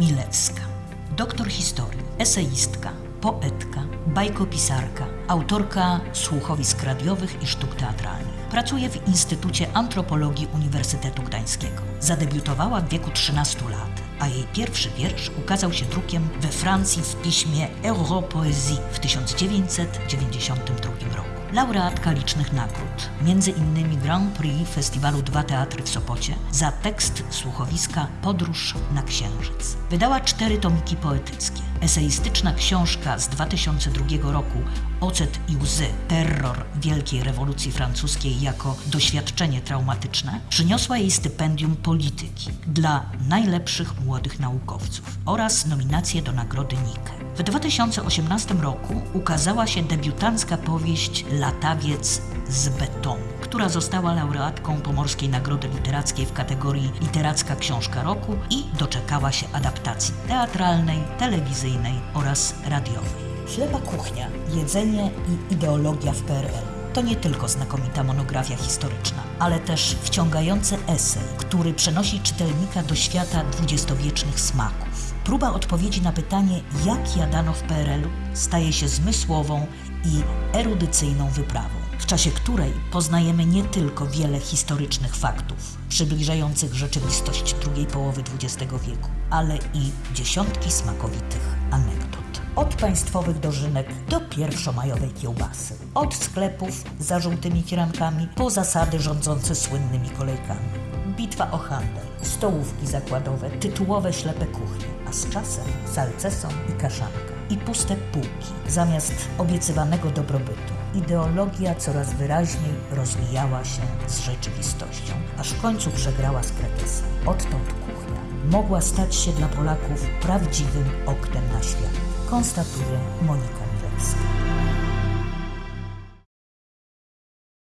Milewska. Doktor historii, eseistka, poetka, bajkopisarka, autorka słuchowisk radiowych i sztuk teatralnych. Pracuje w Instytucie Antropologii Uniwersytetu Gdańskiego. Zadebiutowała w wieku 13 lat, a jej pierwszy wiersz ukazał się drukiem we Francji w piśmie Europoesie w 1992 roku. Laureatka licznych nagród, między innymi Grand Prix Festiwalu Dwa Teatry w Sopocie za tekst słuchowiska Podróż na Księżyc. Wydała cztery tomiki poetyckie. Eseistyczna książka z 2002 roku Ocet i łzy, terror Wielkiej Rewolucji Francuskiej jako doświadczenie traumatyczne przyniosła jej stypendium polityki dla najlepszych młodych naukowców oraz nominację do Nagrody Nike. W 2018 roku ukazała się debiutancka powieść Latawiec z betonu, która została laureatką Pomorskiej Nagrody Literackiej w kategorii Literacka Książka Roku i doczekała się adaptacji teatralnej, telewizyjnej oraz radiowej. Ślepa kuchnia, jedzenie i ideologia w PRL to nie tylko znakomita monografia historyczna, ale też wciągający esej, który przenosi czytelnika do świata dwudziestowiecznych smaków. Próba odpowiedzi na pytanie, jak jadano w PRL-u, staje się zmysłową i erudycyjną wyprawą, w czasie której poznajemy nie tylko wiele historycznych faktów przybliżających rzeczywistość drugiej połowy XX wieku, ale i dziesiątki smakowitych anegdot. Od państwowych dożynek do pierwszomajowej kiełbasy. Od sklepów za żółtymi firankami po zasady rządzące słynnymi kolejkami. Bitwa o handel, stołówki zakładowe, tytułowe ślepe kuchnie, a z czasem salceson i kaszanka. I puste półki zamiast obiecywanego dobrobytu. Ideologia coraz wyraźniej rozmijała się z rzeczywistością, aż w końcu przegrała z kretesem. Odtąd kuchnia mogła stać się dla Polaków prawdziwym oknem na świat konstatuje Monika Milewska.